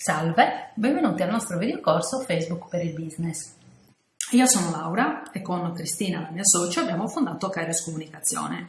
Salve, benvenuti al nostro videocorso Facebook per il business. Io sono Laura e con Cristina, la mia socia, abbiamo fondato Kairos Comunicazione,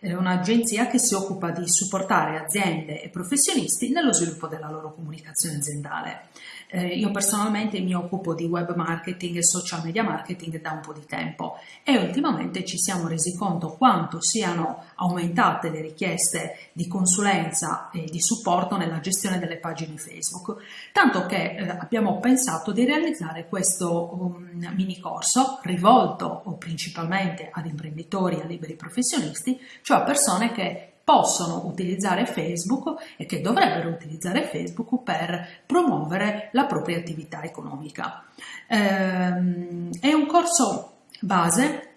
un'agenzia che si occupa di supportare aziende e professionisti nello sviluppo della loro comunicazione aziendale. Eh, io personalmente mi occupo di web marketing e social media marketing da un po' di tempo e ultimamente ci siamo resi conto quanto siano aumentate le richieste di consulenza e di supporto nella gestione delle pagine Facebook, tanto che eh, abbiamo pensato di realizzare questo um, mini corso rivolto principalmente ad imprenditori e a liberi professionisti, cioè a persone che possono utilizzare Facebook e che dovrebbero utilizzare Facebook per promuovere la propria attività economica. Ehm, è un corso base,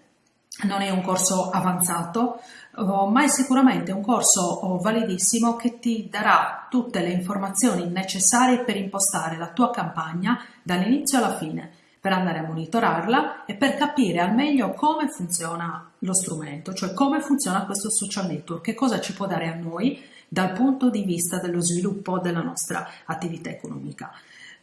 non è un corso avanzato, oh, ma è sicuramente un corso oh, validissimo che ti darà tutte le informazioni necessarie per impostare la tua campagna dall'inizio alla fine per andare a monitorarla e per capire al meglio come funziona lo strumento, cioè come funziona questo social network, che cosa ci può dare a noi dal punto di vista dello sviluppo della nostra attività economica.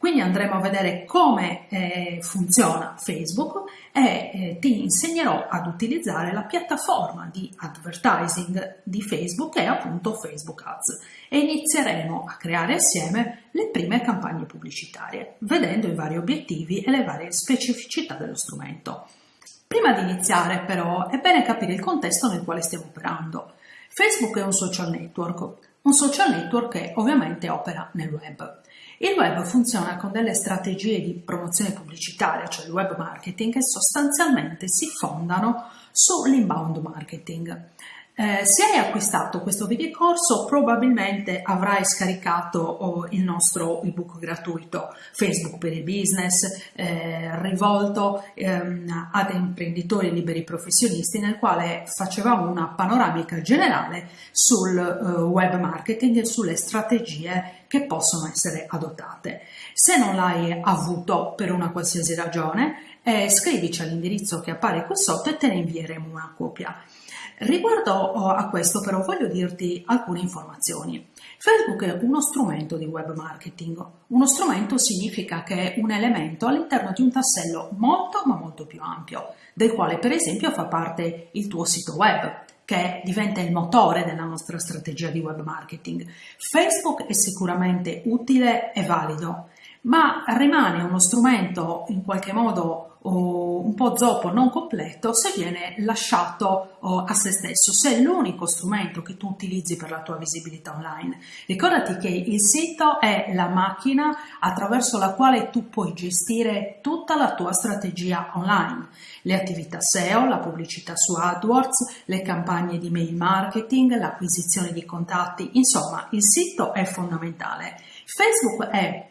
Quindi andremo a vedere come eh, funziona Facebook e eh, ti insegnerò ad utilizzare la piattaforma di advertising di Facebook che è appunto Facebook Ads e inizieremo a creare assieme le prime campagne pubblicitarie, vedendo i vari obiettivi e le varie specificità dello strumento. Prima di iniziare però è bene capire il contesto nel quale stiamo operando. Facebook è un social network, un social network che ovviamente opera nel web. Il web funziona con delle strategie di promozione pubblicitaria, cioè il web marketing, che sostanzialmente si fondano sull'inbound marketing. Eh, se hai acquistato questo videocorso probabilmente avrai scaricato oh, il nostro ebook gratuito Facebook per il business eh, rivolto ehm, ad imprenditori liberi professionisti nel quale facevamo una panoramica generale sul eh, web marketing e sulle strategie che possono essere adottate. Se non l'hai avuto per una qualsiasi ragione eh, scrivici all'indirizzo che appare qui sotto e te ne invieremo una copia. Riguardo oh, a questo però voglio dirti alcune informazioni. Facebook è uno strumento di web marketing. Uno strumento significa che è un elemento all'interno di un tassello molto ma molto più ampio, del quale per esempio fa parte il tuo sito web, che diventa il motore della nostra strategia di web marketing. Facebook è sicuramente utile e valido, ma rimane uno strumento in qualche modo un po' zoppo, non completo, se viene lasciato a se stesso, se è l'unico strumento che tu utilizzi per la tua visibilità online. Ricordati che il sito è la macchina attraverso la quale tu puoi gestire tutta la tua strategia online, le attività SEO, la pubblicità su AdWords, le campagne di mail marketing, l'acquisizione di contatti, insomma il sito è fondamentale. Facebook è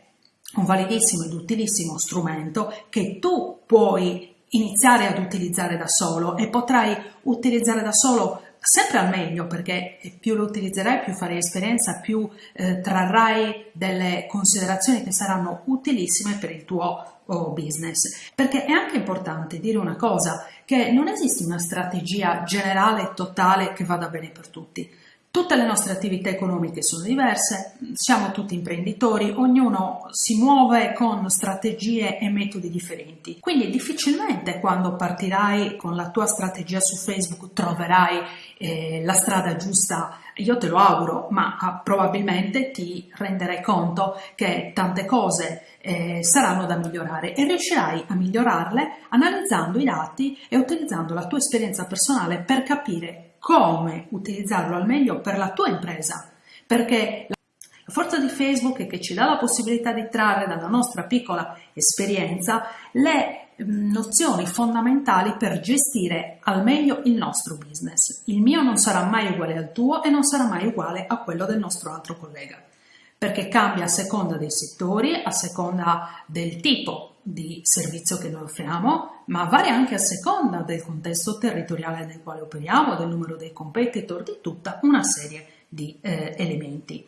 un validissimo ed utilissimo strumento che tu puoi iniziare ad utilizzare da solo e potrai utilizzare da solo sempre al meglio perché più lo utilizzerai più farai esperienza più eh, trarrai delle considerazioni che saranno utilissime per il tuo oh, business. Perché è anche importante dire una cosa che non esiste una strategia generale totale che vada bene per tutti Tutte le nostre attività economiche sono diverse, siamo tutti imprenditori, ognuno si muove con strategie e metodi differenti. Quindi difficilmente quando partirai con la tua strategia su Facebook troverai eh, la strada giusta, io te lo auguro, ma ah, probabilmente ti renderai conto che tante cose eh, saranno da migliorare e riuscirai a migliorarle analizzando i dati e utilizzando la tua esperienza personale per capire come utilizzarlo al meglio per la tua impresa, perché la forza di Facebook è che ci dà la possibilità di trarre dalla nostra piccola esperienza le mm, nozioni fondamentali per gestire al meglio il nostro business. Il mio non sarà mai uguale al tuo e non sarà mai uguale a quello del nostro altro collega, perché cambia a seconda dei settori, a seconda del tipo di servizio che noi offriamo, ma varia anche a seconda del contesto territoriale nel quale operiamo, del numero dei competitor, di tutta una serie di eh, elementi.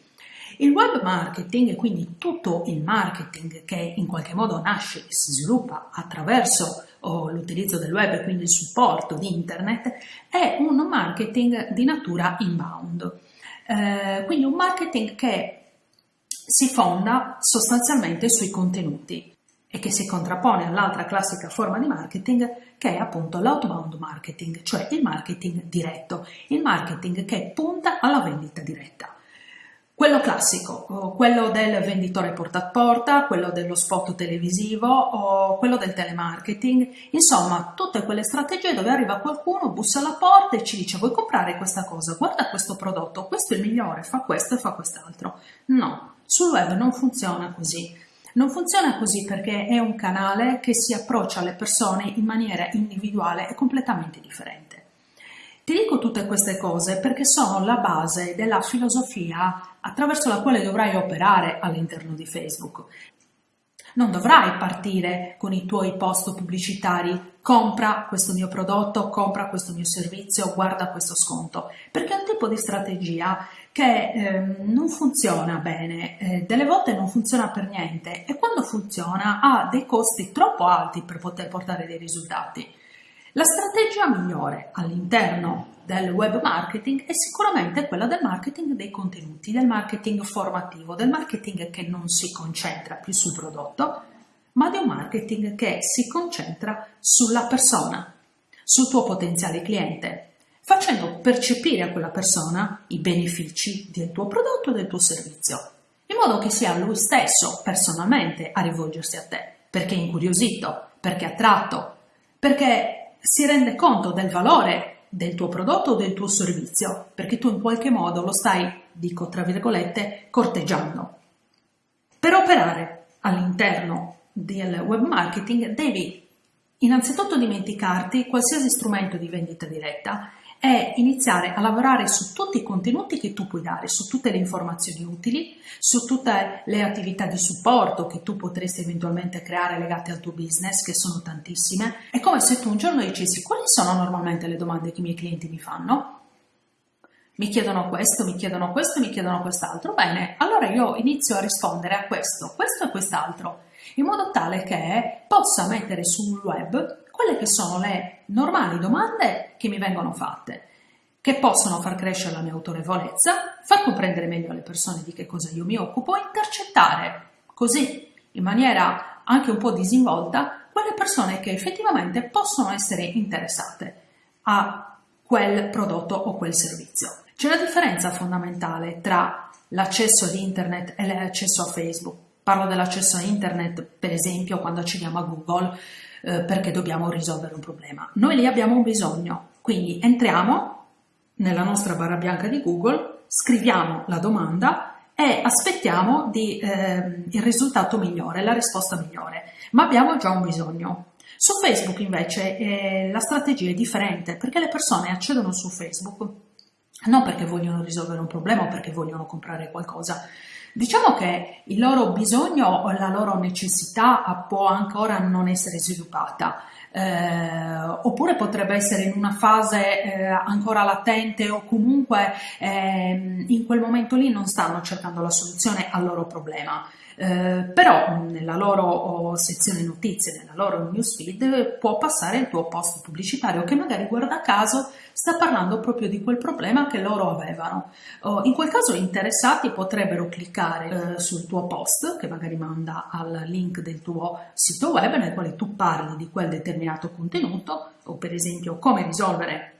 Il web marketing, quindi tutto il marketing che in qualche modo nasce e si sviluppa attraverso oh, l'utilizzo del web e quindi il supporto di internet, è un marketing di natura inbound. Eh, quindi un marketing che si fonda sostanzialmente sui contenuti e che si contrappone all'altra classica forma di marketing che è appunto l'outbound marketing, cioè il marketing diretto, il marketing che punta alla vendita diretta. Quello classico, quello del venditore porta a porta, quello dello spot televisivo quello del telemarketing, insomma tutte quelle strategie dove arriva qualcuno, bussa alla porta e ci dice vuoi comprare questa cosa, guarda questo prodotto, questo è il migliore, fa questo e fa quest'altro. No, sul web non funziona così. Non funziona così perché è un canale che si approccia alle persone in maniera individuale e completamente differente. Ti dico tutte queste cose perché sono la base della filosofia attraverso la quale dovrai operare all'interno di Facebook. Non dovrai partire con i tuoi post pubblicitari, compra questo mio prodotto, compra questo mio servizio, guarda questo sconto, perché è un tipo di strategia che eh, non funziona bene, eh, delle volte non funziona per niente e quando funziona ha dei costi troppo alti per poter portare dei risultati. La strategia migliore all'interno del web marketing è sicuramente quella del marketing dei contenuti, del marketing formativo, del marketing che non si concentra più sul prodotto, ma di un marketing che si concentra sulla persona, sul tuo potenziale cliente, facendo percepire a quella persona i benefici del tuo prodotto e del tuo servizio, in modo che sia lui stesso personalmente a rivolgersi a te, perché è incuriosito, perché è attratto, perché si rende conto del valore del tuo prodotto o del tuo servizio, perché tu in qualche modo lo stai, dico tra virgolette, corteggiando. Per operare all'interno del web marketing devi innanzitutto dimenticarti qualsiasi strumento di vendita diretta è iniziare a lavorare su tutti i contenuti che tu puoi dare, su tutte le informazioni utili, su tutte le attività di supporto che tu potresti eventualmente creare legate al tuo business, che sono tantissime. È come se tu un giorno dicessi quali sono normalmente le domande che i miei clienti mi fanno? Mi chiedono questo, mi chiedono questo, mi chiedono quest'altro. Bene, allora io inizio a rispondere a questo, questo e quest'altro, in modo tale che possa mettere sul web quelle che sono le normali domande che mi vengono fatte, che possono far crescere la mia autorevolezza, far comprendere meglio alle persone di che cosa io mi occupo, intercettare così, in maniera anche un po' disinvolta, quelle persone che effettivamente possono essere interessate a quel prodotto o quel servizio. C'è una differenza fondamentale tra l'accesso ad internet e l'accesso a Facebook. Parlo dell'accesso a internet, per esempio, quando accediamo a Google, eh, perché dobbiamo risolvere un problema. Noi lì abbiamo un bisogno, quindi entriamo nella nostra barra bianca di Google, scriviamo la domanda e aspettiamo di, eh, il risultato migliore, la risposta migliore, ma abbiamo già un bisogno. Su Facebook invece eh, la strategia è differente perché le persone accedono su Facebook non perché vogliono risolvere un problema o perché vogliono comprare qualcosa, Diciamo che il loro bisogno o la loro necessità può ancora non essere sviluppata. Eh, oppure potrebbe essere in una fase eh, ancora latente o comunque eh, in quel momento lì non stanno cercando la soluzione al loro problema. Eh, però nella loro sezione notizie, nella loro newsfeed può passare il tuo post pubblicitario che magari guarda caso sta parlando proprio di quel problema che loro avevano. Oh, in quel caso interessati potrebbero cliccare eh, sul tuo post che magari manda al link del tuo sito web nel quale tu parli di quel determinato contenuto o per esempio come risolvere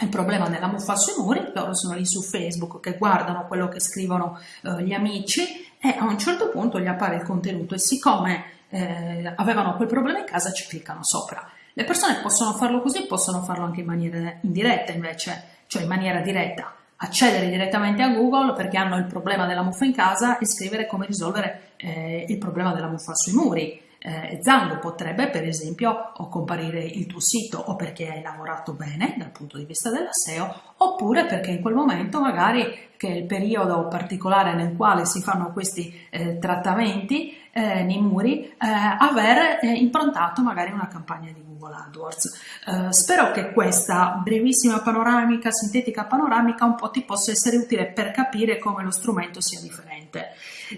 il problema della muffa sui muri, loro sono lì su Facebook che guardano quello che scrivono eh, gli amici e a un certo punto gli appare il contenuto e siccome eh, avevano quel problema in casa ci cliccano sopra. Le persone possono farlo così, possono farlo anche in maniera indiretta invece, cioè in maniera diretta, accedere direttamente a Google perché hanno il problema della muffa in casa e scrivere come risolvere eh, il problema della muffa sui muri eh, Zango potrebbe per esempio o comparire il tuo sito o perché hai lavorato bene dal punto di vista della SEO oppure perché in quel momento magari che è il periodo particolare nel quale si fanno questi eh, trattamenti eh, nei muri, eh, aver eh, improntato magari una campagna di Google AdWords. Eh, spero che questa brevissima panoramica, sintetica panoramica, un po' ti possa essere utile per capire come lo strumento sia differente.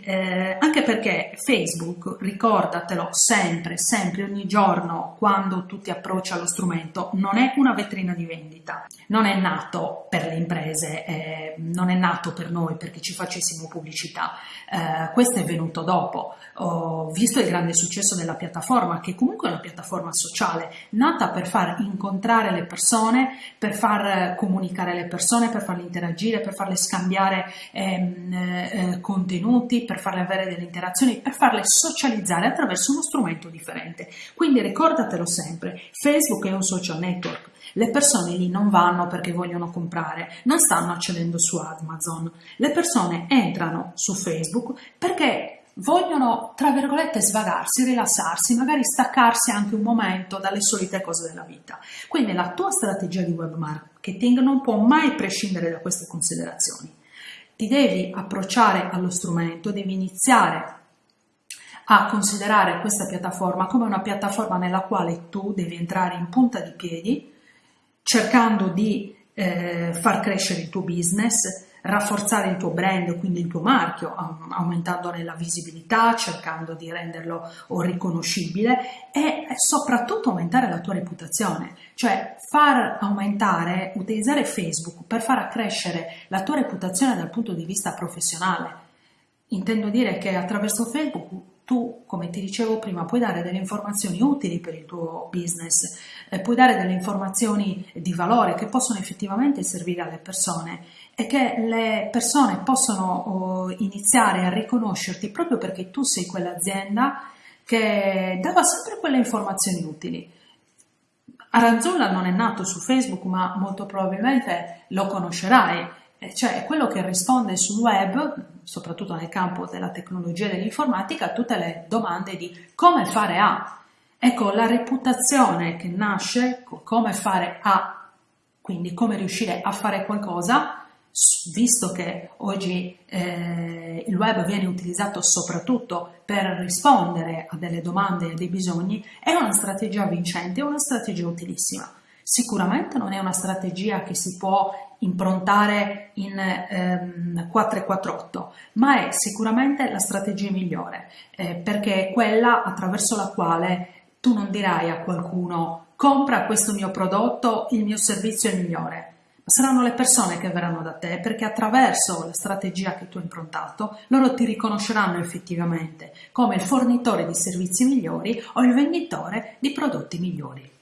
Eh, anche perché Facebook, ricordatelo sempre, sempre, ogni giorno, quando tu ti approcci allo strumento, non è una vetrina di vendita, non è nato per le imprese, non è nato nato per noi perché ci facessimo pubblicità, eh, questo è venuto dopo. Ho visto il grande successo della piattaforma, che comunque è una piattaforma sociale, nata per far incontrare le persone, per far comunicare le persone, per farle interagire, per farle scambiare ehm, eh, contenuti, per farle avere delle interazioni, per farle socializzare attraverso uno strumento differente. Quindi ricordatelo sempre, Facebook è un social network, le persone lì non vanno perché vogliono comprare, non stanno accedendo su Amazon. Le persone entrano su Facebook perché vogliono, tra virgolette, svagarsi, rilassarsi, magari staccarsi anche un momento dalle solite cose della vita. Quindi la tua strategia di web marketing non può mai prescindere da queste considerazioni. Ti devi approcciare allo strumento, devi iniziare a considerare questa piattaforma come una piattaforma nella quale tu devi entrare in punta di piedi cercando di eh, far crescere il tuo business, rafforzare il tuo brand, quindi il tuo marchio, aumentandone la visibilità, cercando di renderlo riconoscibile e soprattutto aumentare la tua reputazione, cioè far aumentare, utilizzare Facebook per far accrescere la tua reputazione dal punto di vista professionale. Intendo dire che attraverso Facebook tu, come ti dicevo prima, puoi dare delle informazioni utili per il tuo business, eh, puoi dare delle informazioni di valore che possono effettivamente servire alle persone e che le persone possono oh, iniziare a riconoscerti proprio perché tu sei quell'azienda che dava sempre quelle informazioni utili. Aranzulla non è nato su Facebook, ma molto probabilmente lo conoscerai cioè quello che risponde sul web, soprattutto nel campo della tecnologia e dell'informatica, a tutte le domande di come fare a. Ecco, la reputazione che nasce con come fare a, quindi come riuscire a fare qualcosa, visto che oggi eh, il web viene utilizzato soprattutto per rispondere a delle domande e a dei bisogni, è una strategia vincente, è una strategia utilissima. Sicuramente non è una strategia che si può improntare in ehm, 448, ma è sicuramente la strategia migliore, eh, perché è quella attraverso la quale tu non dirai a qualcuno compra questo mio prodotto, il mio servizio è migliore, saranno le persone che verranno da te perché attraverso la strategia che tu hai improntato loro ti riconosceranno effettivamente come il fornitore di servizi migliori o il venditore di prodotti migliori.